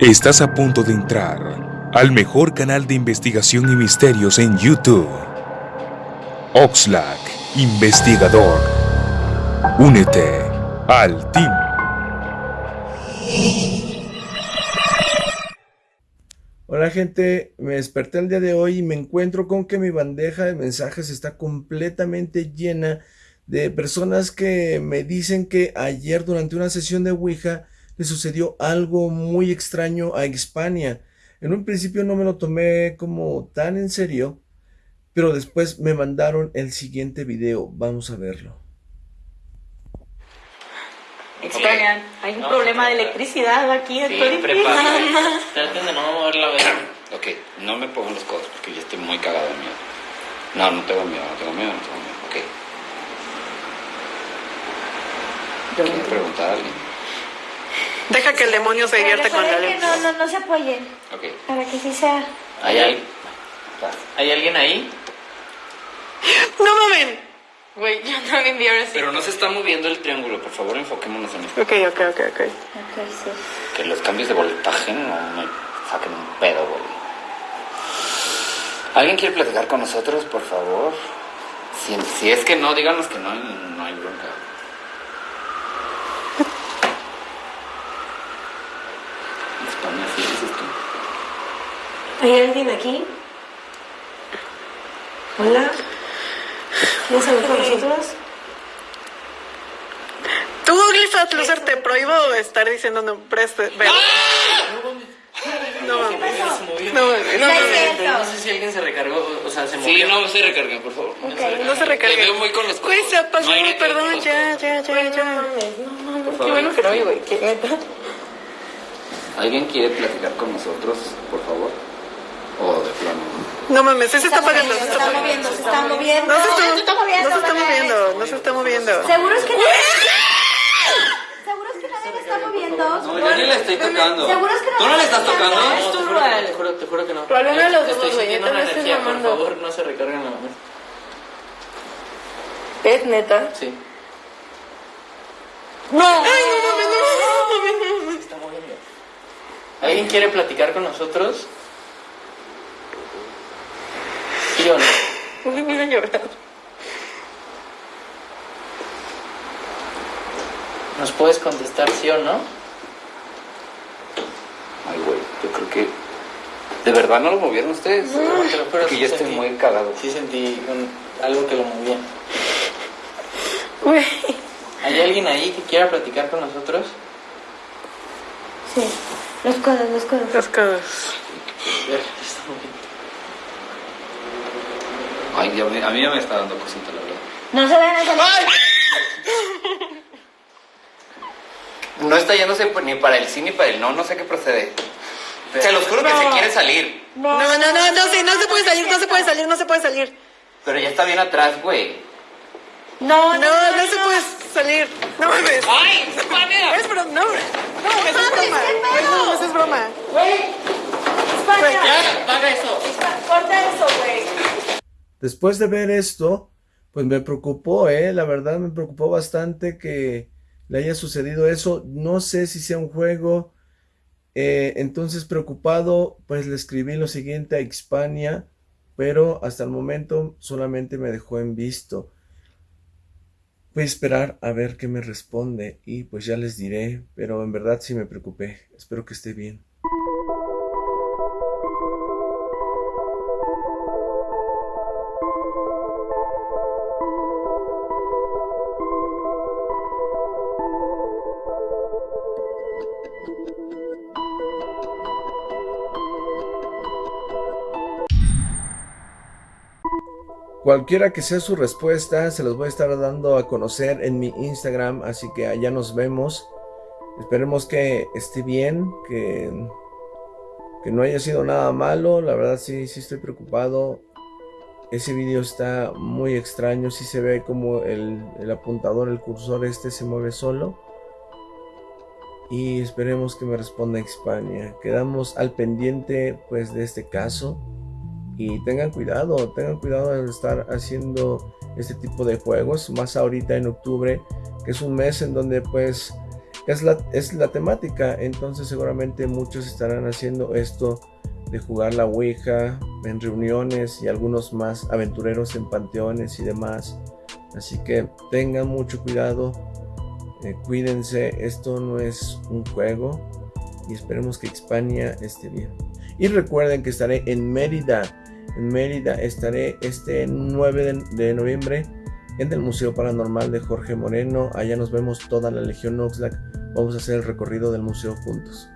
Estás a punto de entrar al mejor canal de investigación y misterios en YouTube. Oxlack, investigador. Únete al team. Hola gente, me desperté el día de hoy y me encuentro con que mi bandeja de mensajes está completamente llena de personas que me dicen que ayer durante una sesión de Ouija le sucedió algo muy extraño a Hispania. En un principio no me lo tomé como tan en serio, pero después me mandaron el siguiente video. Vamos a verlo. Hispania, hay un problema de electricidad aquí. Sí, estoy. Traten de no mover la vela. Ok, no me pongan los codos porque yo estoy muy cagado de miedo. No, no tengo miedo, no tengo miedo, no tengo miedo. Ok. ¿Quieren preguntar a alguien? Deja que el demonio se divierte con la luz. no, no, no se apoyen, Ok. para que sí sea. ¿Hay, al- ¿Hay alguien ahí? ¡No mamen! Güey, yo también vi ahora sí. Pero no se está moviendo el triángulo, por favor enfoquémonos en esto. Ok, ok, ok, ok. Ok, sí. Que los cambios de voltaje no me saquen un pedo, güey. ¿Alguien quiere platicar con nosotros, por favor? Si, si es que no, díganos que no, no hay bronca. España, sí, dices tú. ¿Hay alguien aquí? Hola. ¿Quieres hablar con nosotros? Tú, Glifat Loser, te prohíbo estar diciendo nombres de... No mames. No mames. No, No, mames. no sé si alguien se recargó, o sea, se Sí, movió. no se recarguen, por favor. No se Te recargue. veo muy con los. Güey, se apagó, No perdón, ya, ya, ya, ya. Por Qué favor. bueno que no vi, güey. Qué neta. ¿Alguien quiere platicar con nosotros, por favor? O de plano. No mames, se está apagando. Se se está moviendo, se está moviendo. No se está, Se está moviendo. no se está moviendo, no se está moviendo. ¿Seguro es que nadie... ¿Seguro es que nadie le está moviendo? No, yo ni le estoy tocando. ¿Seguro es que no ¿Tú no le estás tocando? tocando? No, te juro, te juro, te juro que no. Pero alguno de los Estoy dos, güey, una no estés energía, por favor, no se recarguen la mano. ¿Es neta? Sí. No. Ay, no mames, no mames. Se está moviendo. ¿Alguien quiere platicar con nosotros? ¿Sí o no? Uy, voy a llorar. ¿Nos puedes contestar sí o no? Ay, güey, yo creo que... ¿De verdad no lo movieron ustedes? No, te lo juro, Porque sí yo estoy sentí- muy cagado. Sí sentí un- algo que lo movía. Güey. ¿Hay alguien ahí que quiera platicar con nosotros? Sí. Los codos, los codos. Los codos. A ver, se está moviendo. Ay, ya me- a mí ya me está dando cosita, la verdad. No se vean esa... No está yéndose ni para el sí ni para el no, no sé qué procede. Se los juro que se quiere salir. No, no, no, no, sí, no se puede salir, no se puede salir, no se puede salir. Pero ya está bien atrás, güey. No, no, no se puede salir. No mames. ¡Ay! ¡España! Es broma, no. No, eso es broma. No, eso es broma. Güey. España. ¡Ya! ¡Paga eso! Corta eso, güey. Después de ver esto, pues me preocupó, ¿eh? La verdad me preocupó bastante que le haya sucedido eso. No sé si sea un juego. Eh, entonces, preocupado, pues le escribí lo siguiente a Hispania, pero hasta el momento solamente me dejó en visto. Voy a esperar a ver qué me responde y pues ya les diré, pero en verdad sí me preocupé. Espero que esté bien. Cualquiera que sea su respuesta, se las voy a estar dando a conocer en mi Instagram, así que allá nos vemos. Esperemos que esté bien, que, que no haya sido nada malo. La verdad sí, sí estoy preocupado. Ese video está muy extraño, sí se ve como el, el apuntador, el cursor este se mueve solo. Y esperemos que me responda España. Quedamos al pendiente pues de este caso. Y tengan cuidado, tengan cuidado de estar haciendo este tipo de juegos, más ahorita en octubre, que es un mes en donde pues es la, es la temática. Entonces seguramente muchos estarán haciendo esto de jugar la Ouija en reuniones y algunos más aventureros en panteones y demás. Así que tengan mucho cuidado, eh, cuídense, esto no es un juego y esperemos que España esté bien. Y recuerden que estaré en Mérida, en Mérida estaré este 9 de, noviembre en el Museo Paranormal de Jorge Moreno. Allá nos vemos toda la Legión Oxlack. Vamos a hacer el recorrido del museo juntos.